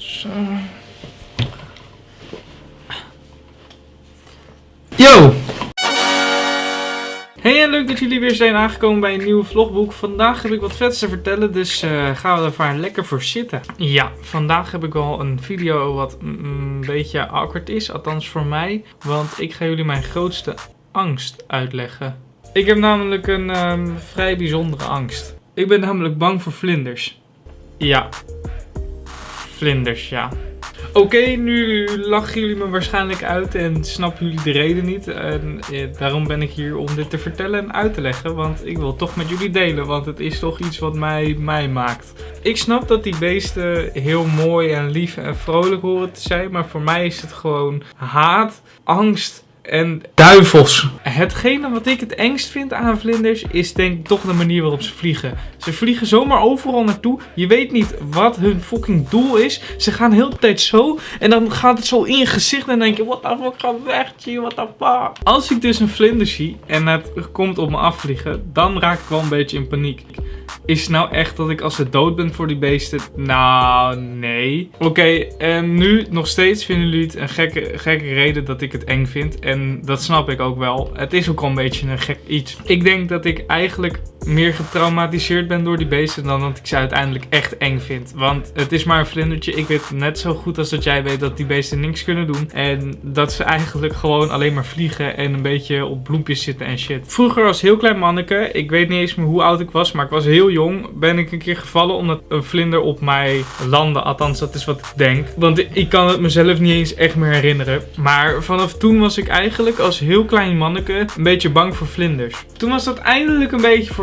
Zo. Yo! Hey en leuk dat jullie weer zijn aangekomen bij een nieuwe vlogboek. Vandaag heb ik wat vets te vertellen, dus eh, gaan we er maar lekker voor zitten. Ja, vandaag heb ik wel een video wat een beetje awkward is, althans voor mij. Want ik ga jullie mijn grootste angst uitleggen. Ik heb namelijk een ehm, vrij bijzondere angst. Ik ben namelijk bang voor vlinders. Ja. Vlinders, ja. Oké, nu lachen jullie me waarschijnlijk uit en snappen jullie de reden niet. En daarom ben ik hier om dit te vertellen en uit te leggen. Want ik wil toch met jullie delen, want het is toch iets wat mij mij maakt. Ik snap dat die beesten heel mooi en lief en vrolijk horen te zijn. Maar voor mij is het gewoon haat, angst en duivels. Hetgene wat ik het engst vind aan vlinders is denk ik toch de manier waarop ze vliegen. Ze vliegen zomaar overal naartoe. Je weet niet wat hun fucking doel is. Ze gaan heel de tijd zo en dan gaat het zo in je gezicht en dan denk je, what the fuck, ga weg, G, what the fuck. Als ik dus een vlinder zie en het komt op me afvliegen, dan raak ik wel een beetje in paniek. Is het nou echt dat ik als ze dood ben voor die beesten? Nou, nee. Oké, en nu nog steeds vinden jullie het een gekke, gekke reden dat ik het eng vind. En dat snap ik ook wel. Het is ook al een beetje een gek iets. Ik denk dat ik eigenlijk meer getraumatiseerd ben door die beesten dan dat ik ze uiteindelijk echt eng vind. Want het is maar een vlindertje. Ik weet net zo goed als dat jij weet dat die beesten niks kunnen doen. En dat ze eigenlijk gewoon alleen maar vliegen en een beetje op bloempjes zitten en shit. Vroeger als heel klein manneke, ik weet niet eens meer hoe oud ik was, maar ik was heel jong, ben ik een keer gevallen omdat een vlinder op mij landde. Althans, dat is wat ik denk. Want ik kan het mezelf niet eens echt meer herinneren. Maar vanaf toen was ik eigenlijk als heel klein manneke een beetje bang voor vlinders. Toen was dat eindelijk een beetje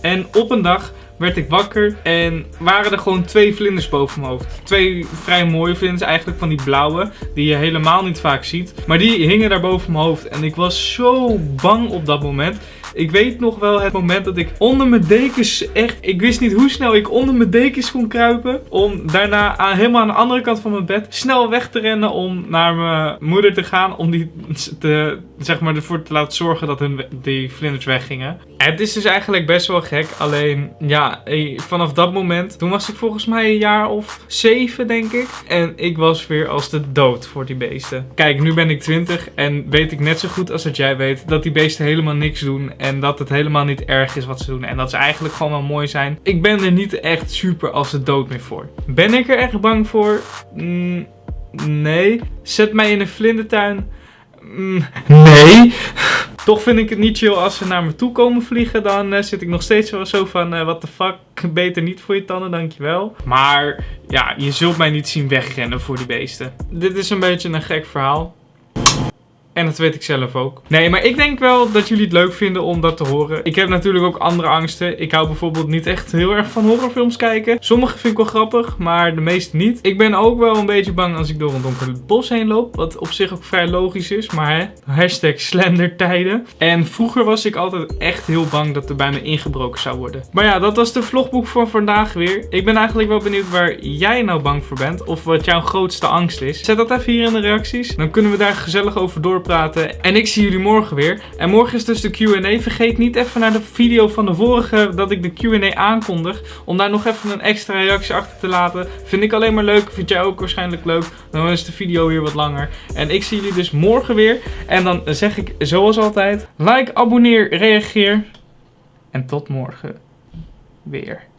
En op een dag werd ik wakker en waren er gewoon twee vlinders boven mijn hoofd. Twee vrij mooie vlinders, eigenlijk van die blauwe, die je helemaal niet vaak ziet. Maar die hingen daar boven mijn hoofd en ik was zo bang op dat moment. Ik weet nog wel het moment dat ik onder mijn dekens echt... Ik wist niet hoe snel ik onder mijn dekens kon kruipen. Om daarna aan, helemaal aan de andere kant van mijn bed snel weg te rennen om naar mijn moeder te gaan. Om die te, zeg maar, ervoor te laten zorgen dat hun, die vlinders weggingen. Het is dus eigenlijk best wel gek. Alleen, ja, vanaf dat moment... Toen was ik volgens mij een jaar of zeven, denk ik. En ik was weer als de dood voor die beesten. Kijk, nu ben ik 20 en weet ik net zo goed als dat jij weet... dat die beesten helemaal niks doen en dat het helemaal niet erg is wat ze doen. En dat ze eigenlijk gewoon wel mooi zijn. Ik ben er niet echt super als de dood meer voor. Ben ik er echt bang voor? Mm, nee. Zet mij in een vlindertuin? Mm, nee. Toch vind ik het niet chill als ze naar me toe komen vliegen. Dan uh, zit ik nog steeds zo van, uh, what the fuck, beter niet voor je tanden, dankjewel. Maar ja, je zult mij niet zien wegrennen voor die beesten. Dit is een beetje een gek verhaal. En dat weet ik zelf ook. Nee, maar ik denk wel dat jullie het leuk vinden om dat te horen. Ik heb natuurlijk ook andere angsten. Ik hou bijvoorbeeld niet echt heel erg van horrorfilms kijken. Sommige vind ik wel grappig, maar de meeste niet. Ik ben ook wel een beetje bang als ik door een donker bos heen loop. Wat op zich ook vrij logisch is, maar. Hashtag slendertijden. En vroeger was ik altijd echt heel bang dat er bij me ingebroken zou worden. Maar ja, dat was de vlogboek voor vandaag weer. Ik ben eigenlijk wel benieuwd waar jij nou bang voor bent. Of wat jouw grootste angst is. Zet dat even hier in de reacties. Dan kunnen we daar gezellig over doorpraten En ik zie jullie morgen weer. En morgen is dus de Q&A. Vergeet niet even naar de video van de vorige dat ik de Q&A aankondig. Om daar nog even een extra reactie achter te laten. Vind ik alleen maar leuk. Vind jij ook waarschijnlijk leuk. Dan is de video weer wat langer. En ik zie jullie dus morgen weer. En dan zeg ik zoals altijd. Like, abonneer, reageer. En tot morgen weer.